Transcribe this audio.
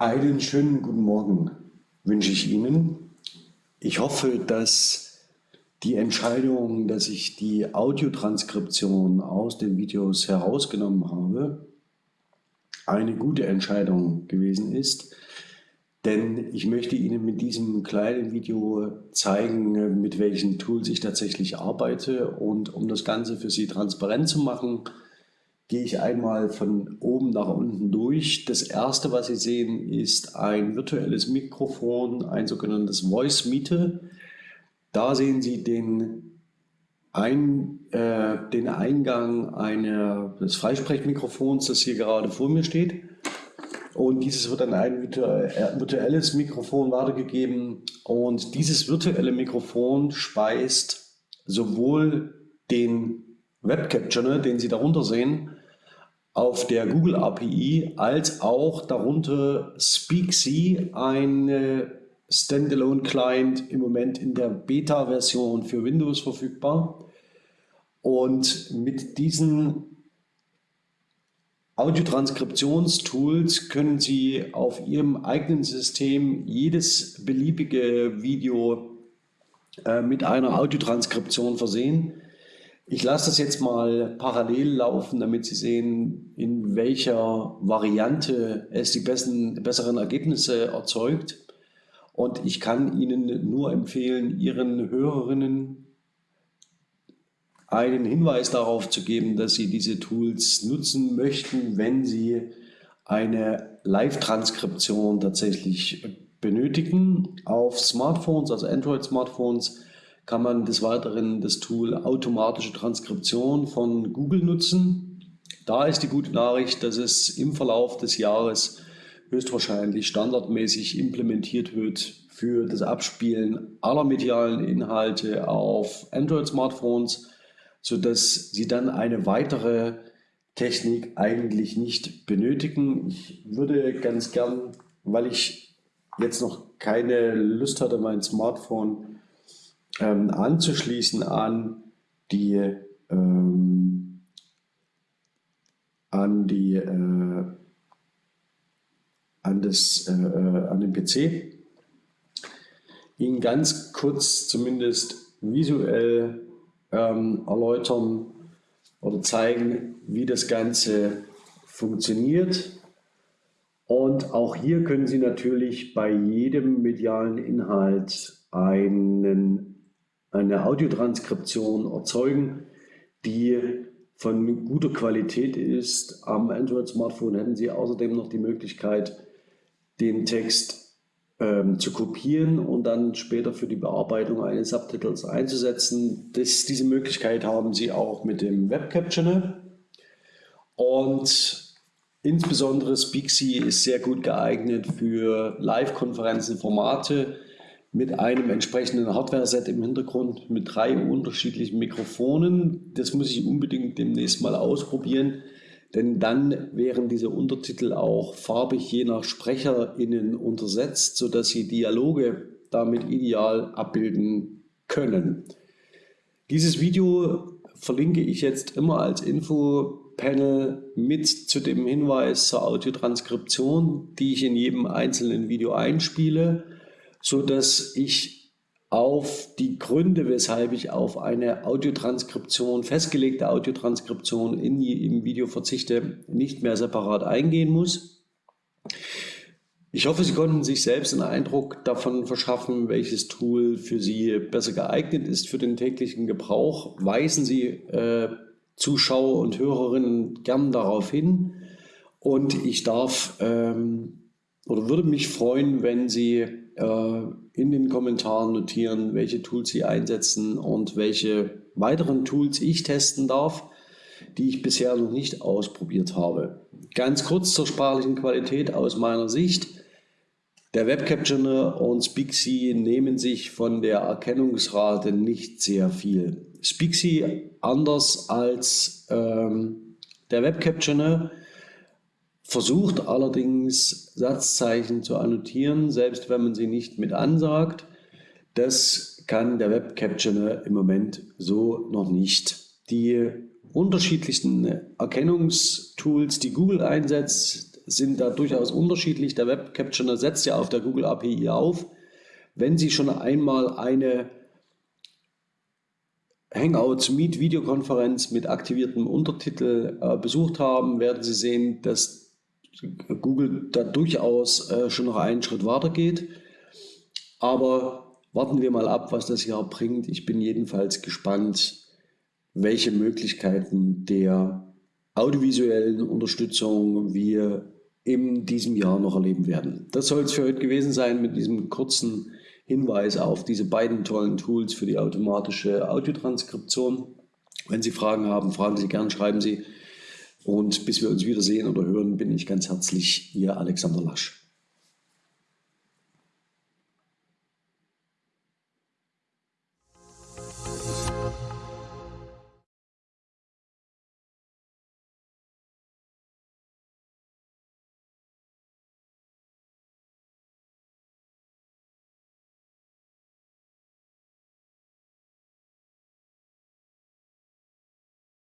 Einen schönen guten Morgen wünsche ich Ihnen. Ich hoffe, dass die Entscheidung, dass ich die Audiotranskription aus den Videos herausgenommen habe, eine gute Entscheidung gewesen ist. Denn ich möchte Ihnen mit diesem kleinen Video zeigen, mit welchen Tools ich tatsächlich arbeite. Und um das Ganze für Sie transparent zu machen, gehe ich einmal von oben nach unten durch. Das erste, was Sie sehen, ist ein virtuelles Mikrofon, ein sogenanntes Voice Meter. Da sehen Sie den, ein, äh, den Eingang einer, des Freisprechmikrofons, das hier gerade vor mir steht. Und dieses wird an ein äh, virtuelles Mikrofon weitergegeben. Und dieses virtuelle Mikrofon speist sowohl den Webcaptioner, den Sie darunter sehen, auf der Google API, als auch darunter SpeakSee, ein Standalone Client im Moment in der Beta-Version für Windows verfügbar. Und mit diesen Audiotranskriptionstools können Sie auf Ihrem eigenen System jedes beliebige Video äh, mit einer Audiotranskription versehen. Ich lasse das jetzt mal parallel laufen, damit Sie sehen, in welcher Variante es die besten, besseren Ergebnisse erzeugt. Und ich kann Ihnen nur empfehlen, Ihren Hörerinnen einen Hinweis darauf zu geben, dass Sie diese Tools nutzen möchten, wenn Sie eine Live-Transkription tatsächlich benötigen. Auf Smartphones, also Android-Smartphones, kann man des Weiteren das Tool automatische Transkription von Google nutzen. Da ist die gute Nachricht, dass es im Verlauf des Jahres höchstwahrscheinlich standardmäßig implementiert wird für das Abspielen aller medialen Inhalte auf Android-Smartphones, sodass Sie dann eine weitere Technik eigentlich nicht benötigen. Ich würde ganz gern, weil ich jetzt noch keine Lust hatte, mein Smartphone ähm, anzuschließen an die, ähm, an die äh, an, das, äh, äh an den PC, Ihnen ganz kurz zumindest visuell ähm, erläutern oder zeigen, wie das Ganze funktioniert. Und auch hier können Sie natürlich bei jedem medialen Inhalt einen eine Audiotranskription erzeugen, die von guter Qualität ist. Am Android-Smartphone hätten Sie außerdem noch die Möglichkeit, den Text ähm, zu kopieren und dann später für die Bearbeitung eines Subtitles einzusetzen. Das, diese Möglichkeit haben Sie auch mit dem Webcap-Channel. Und insbesondere SpeakSee ist sehr gut geeignet für Live-Konferenzen, Formate, mit einem entsprechenden Hardware-Set im Hintergrund mit drei unterschiedlichen Mikrofonen. Das muss ich unbedingt demnächst mal ausprobieren, denn dann wären diese Untertitel auch farbig je nach SprecherInnen untersetzt, sodass Sie Dialoge damit ideal abbilden können. Dieses Video verlinke ich jetzt immer als Infopanel mit zu dem Hinweis zur Audiotranskription, die ich in jedem einzelnen Video einspiele so dass ich auf die Gründe, weshalb ich auf eine Audiotranskription, festgelegte Audiotranskription in, im Video verzichte, nicht mehr separat eingehen muss. Ich hoffe, Sie konnten sich selbst einen Eindruck davon verschaffen, welches Tool für Sie besser geeignet ist für den täglichen Gebrauch. Weisen Sie äh, Zuschauer und Hörerinnen gern darauf hin. Und ich darf ähm, oder würde mich freuen, wenn Sie äh, in den Kommentaren notieren, welche Tools Sie einsetzen und welche weiteren Tools ich testen darf, die ich bisher noch nicht ausprobiert habe. Ganz kurz zur sprachlichen Qualität aus meiner Sicht. Der Webcaptioner und SpeakSee nehmen sich von der Erkennungsrate nicht sehr viel. SpeakSee anders als ähm, der Webcaptioner versucht allerdings Satzzeichen zu annotieren, selbst wenn man sie nicht mit ansagt. Das kann der Webcaptioner im Moment so noch nicht. Die unterschiedlichsten Erkennungstools, die Google einsetzt, sind da durchaus unterschiedlich. Der Web Captioner setzt ja auf der Google API auf. Wenn Sie schon einmal eine Hangouts Meet Videokonferenz mit aktiviertem Untertitel äh, besucht haben, werden Sie sehen, dass Google da durchaus äh, schon noch einen Schritt weiter geht. Aber warten wir mal ab, was das Jahr bringt. Ich bin jedenfalls gespannt, welche Möglichkeiten der audiovisuellen Unterstützung wir in diesem Jahr noch erleben werden. Das soll es für heute gewesen sein mit diesem kurzen Hinweis auf diese beiden tollen Tools für die automatische Audiotranskription. Wenn Sie Fragen haben, fragen Sie gern, schreiben Sie. Und bis wir uns wiedersehen oder hören, bin ich ganz herzlich Ihr Alexander Lasch.